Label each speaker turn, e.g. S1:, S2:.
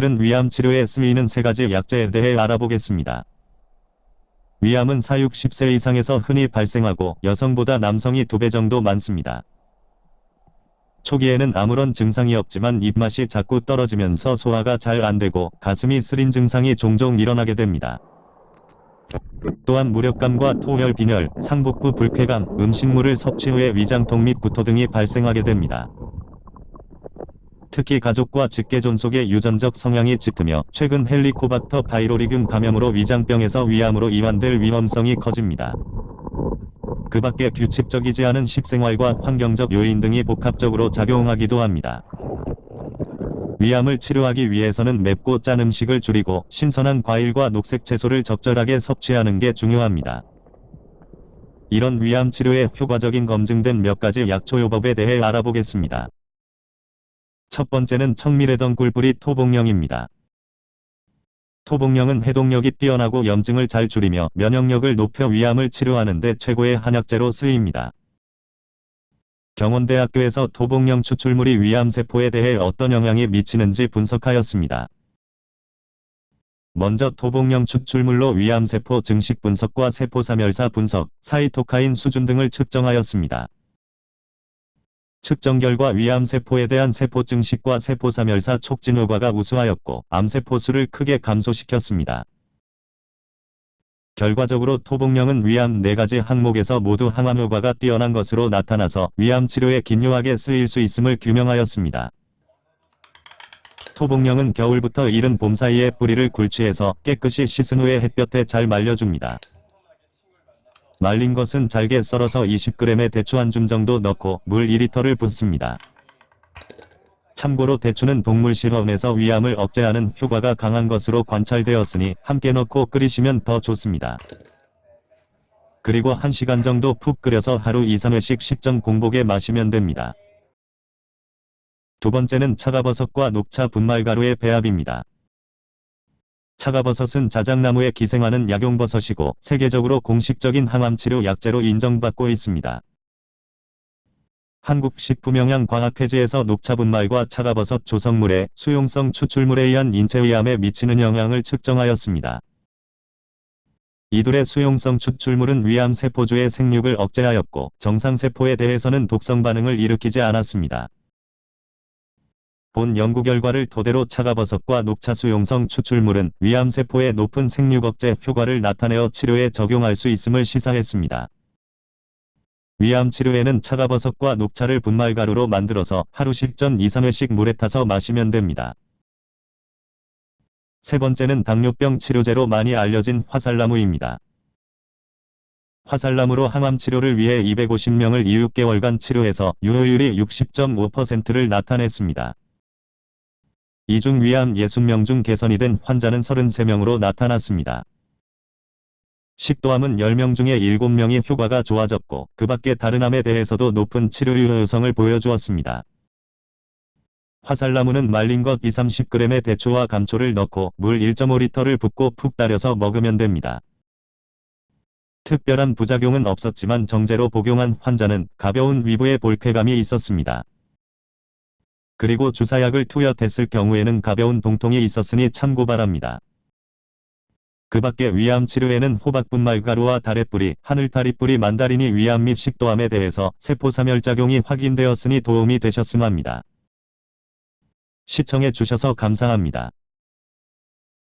S1: 오늘은 위암 치료에 쓰이는 세 가지 약재에 대해 알아보겠습니다. 위암은 사육 10세 이상에서 흔히 발생하고 여성보다 남성이 2배 정도 많습니다. 초기에는 아무런 증상이 없지만 입맛이 자꾸 떨어지면서 소화가 잘 안되고 가슴이 쓰린 증상이 종종 일어나게 됩니다. 또한 무력감과 토열 빈혈, 상복부 불쾌감, 음식물을 섭취 후에 위장통 및 구토 등이 발생하게 됩니다. 특히 가족과 직계존 속에 유전적 성향이 짙으며 최근 헬리코박터 바이로리균 감염으로 위장병에서 위암으로 이완될 위험성이 커집니다. 그 밖에 규칙적이지 않은 식생활과 환경적 요인 등이 복합적으로 작용하기도 합니다. 위암을 치료하기 위해서는 맵고 짠 음식을 줄이고 신선한 과일과 녹색 채소를 적절하게 섭취하는 게 중요합니다. 이런 위암 치료에 효과적인 검증된 몇 가지 약초요법에 대해 알아보겠습니다. 첫 번째는 청밀해던 꿀뿌리 토복령입니다. 토복령은 해독력이 뛰어나고 염증을 잘 줄이며 면역력을 높여 위암을 치료하는 데 최고의 한약재로 쓰입니다. 경원대학교에서 토복령 추출물이 위암세포에 대해 어떤 영향이 미치는지 분석하였습니다. 먼저 토복령 추출물로 위암세포 증식 분석과 세포사멸사 분석, 사이토카인 수준 등을 측정하였습니다. 측정 결과 위암세포에 대한 세포 증식과 세포사멸사 촉진 효과가 우수하였고 암세포 수를 크게 감소시켰습니다. 결과적으로 토복령은 위암 4가지 항목에서 모두 항암 효과가 뛰어난 것으로 나타나서 위암 치료에 긴요하게 쓰일 수 있음을 규명하였습니다. 토복령은 겨울부터 이른 봄 사이에 뿌리를 굴치해서 깨끗이 씻은 후에 햇볕에 잘 말려줍니다. 말린 것은 잘게 썰어서 20g의 대추 한 줌 정도 넣고 물 2리터를 붓습니다. 참고로 대추는 동물 실험에서 위암을 억제하는 효과가 강한 것으로 관찰되었으니 함께 넣고 끓이시면 더 좋습니다. 그리고 1시간 정도 푹 끓여서 하루 2-3회씩 식전 공복에 마시면 됩니다. 두 번째는 차가버섯과 녹차 분말가루의 배합입니다. 차가버섯은 자작나무에 기생하는 약용버섯이고 세계적으로 공식적인 항암치료 약재로 인정받고 있습니다. 한국식품영양과학회지에서 녹차분말과 차가버섯 조성물의 수용성 추출물에 의한 인체위암에 미치는 영향을 측정하였습니다. 이둘의 수용성 추출물은 위암 세포주의 생육을 억제하였고 정상세포에 대해서는 독성 반응을 일으키지 않았습니다. 본 연구 결과를 토대로 차가버섯과 녹차 수용성 추출물은 위암세포의 높은 생육 억제 효과를 나타내어 치료에 적용할 수 있음을 시사했습니다. 위암 치료에는 차가버섯과 녹차를 분말가루로 만들어서 하루 식전 2-3회씩 물에 타서 마시면 됩니다. 세 번째는 당뇨병 치료제로 많이 알려진 화살나무입니다. 화살나무로 항암 치료를 위해 250명을 6개월간 치료해서 유효율이 60.5%를 나타냈습니다. 이중 위암 60명 중 개선이 된 환자는 33명으로 나타났습니다. 식도암은 10명 중에 7명이 효과가 좋아졌고 그 밖에 다른 암에 대해서도 높은 치료 유효성을 보여주었습니다. 화살나무는 말린 것 2-30g의 대추와 감초를 넣고 물 1.5리터를 붓고 푹 따려서 먹으면 됩니다. 특별한 부작용은 없었지만 정제로 복용한 환자는 가벼운 위부에 볼쾌감이 있었습니다. 그리고 주사약을 투여됐을 경우에는 가벼운 동통이 있었으니 참고 바랍니다. 그 밖에 위암 치료에는 호박분 말 가루와 다래뿌리, 하늘다리뿌리 만다린이 위암 및 식도암에 대해서 세포사멸작용이 확인되었으니 도움이 되셨음 합니다. 시청해 주셔서 감사합니다.